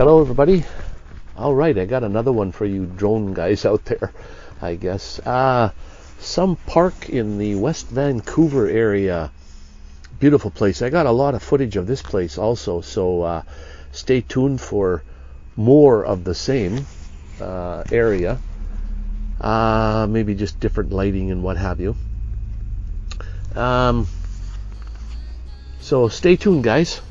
Hello, everybody. All right, I got another one for you drone guys out there, I guess. Uh, some park in the West Vancouver area. Beautiful place. I got a lot of footage of this place also, so uh, stay tuned for more of the same uh, area. Uh, maybe just different lighting and what have you. Um, so stay tuned, guys.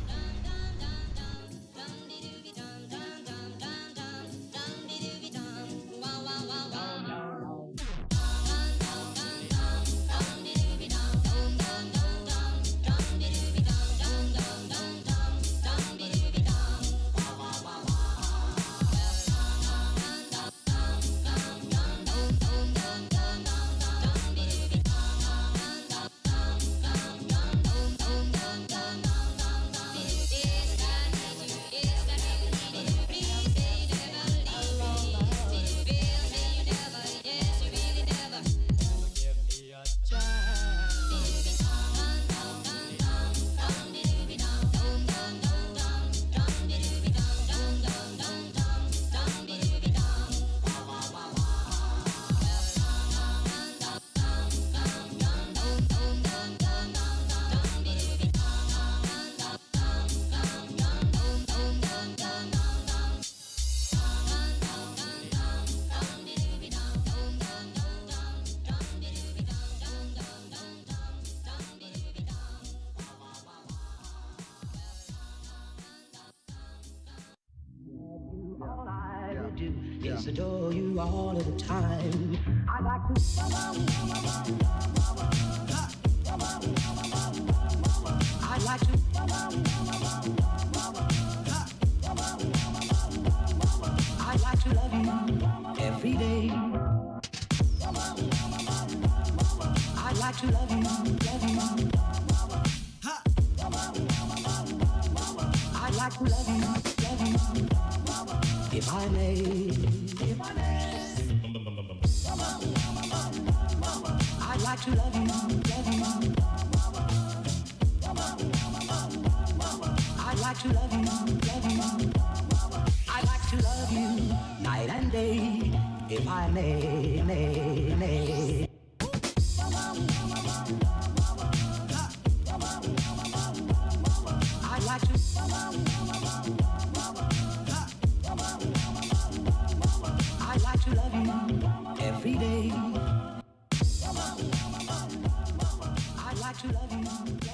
Do is adore you all of the time. I like to. I like to. I like to love you every day. I like to love you, love you. I like to love you. If I may, if I may. I'd like to love you, love you. I'd like to love you, love you. I'd like to love you night and day, if I may, may, may. I'd like to. To love you every day. I'd like to love you.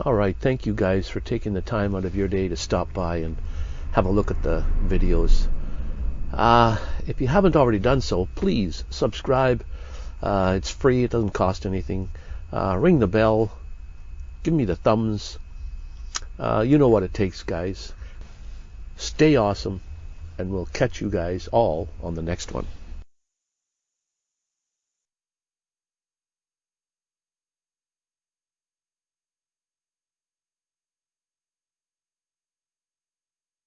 All right, thank you guys for taking the time out of your day to stop by and have a look at the videos. Uh, if you haven't already done so, please subscribe. Uh, it's free, it doesn't cost anything. Uh, ring the bell, give me the thumbs. Uh, you know what it takes, guys. Stay awesome, and we'll catch you guys all on the next one.